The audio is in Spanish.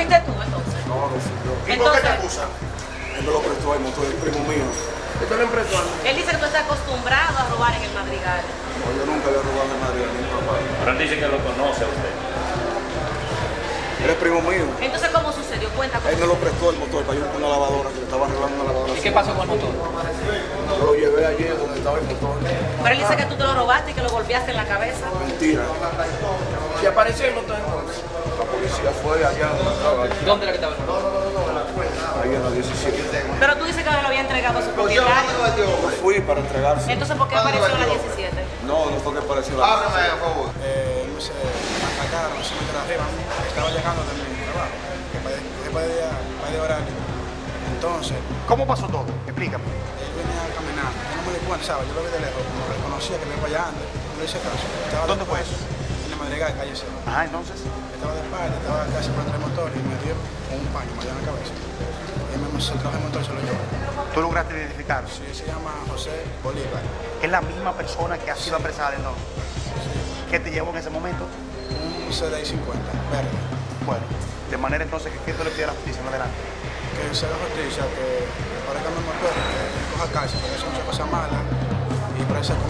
¿Fuiste tú entonces? No, no fui yo. ¿Y por qué te acusan? Él me lo prestó el motor, el primo mío. Esto lo mí. Él dice que tú estás acostumbrado a robar en el madrigal. No, yo nunca le he robado a Madrid a mi papá. Pero él dice que lo conoce a usted. Él es primo mío. Entonces, ¿cómo sucedió? Cuenta Él me cómo. lo prestó el motor para yo ir con una lavadora, que le estaba arreglando una lavadora. ¿Y qué pasó con el motor? Yo lo llevé ayer donde estaba el motor. Pero él dice que tú te lo robaste y que lo golpeaste en la cabeza. Mentira. Y apareció el motor entonces. La fue allá ¿Dónde era que estaba? ahí en la 17. Pero tú dices que lo había entregado a su propietario. Yo fui para entregarse. Entonces, ¿por qué apareció en la 17? No, no fue que apareció la Ábreme, por favor. eh, no me atacaron, no se me arriba, estaba llegando de mi trabajo, para de horario. Entonces, ¿Cómo pasó todo? Explícame. él venía caminando, no me di cuenta, ¿sabes? Yo lo vi de lejos, como reconocía que venía para allá antes, no hice caso. ¿Dónde fue después, Madriguera, calle. Ajá, entonces. Estaba de espalda, estaba casi por entre el motor y me dio un paño, me dio en la cabeza. Y me se trajo el motor y se lo llevó. ¿Tú lograste identificar? Sí, se llama José Bolívar, Es la misma persona que ha sido apresada entonces. ¿Qué te llevó en ese momento? un CDI 50, verde. Bueno, de manera entonces que ¿qué tú le pides a la justicia en adelante? que se haga justicia, que parezca mi motor, que coja cárcel, porque eso es muchas cosas malas y que no, nadie